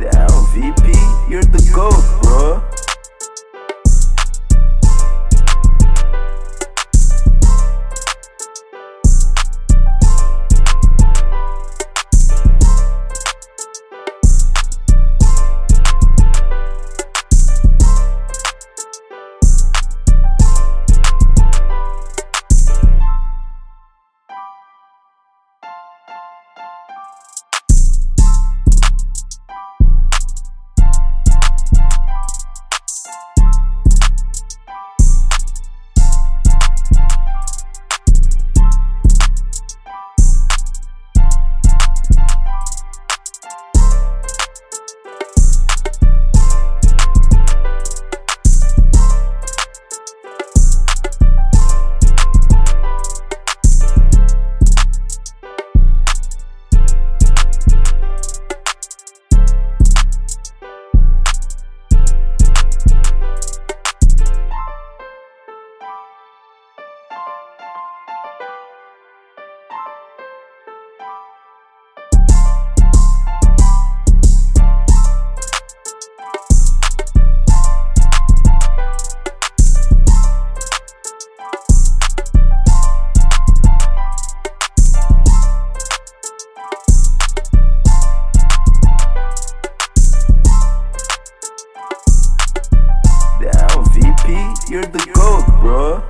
Down VP, you're the GOAT, bro. You're the GOAT, bro.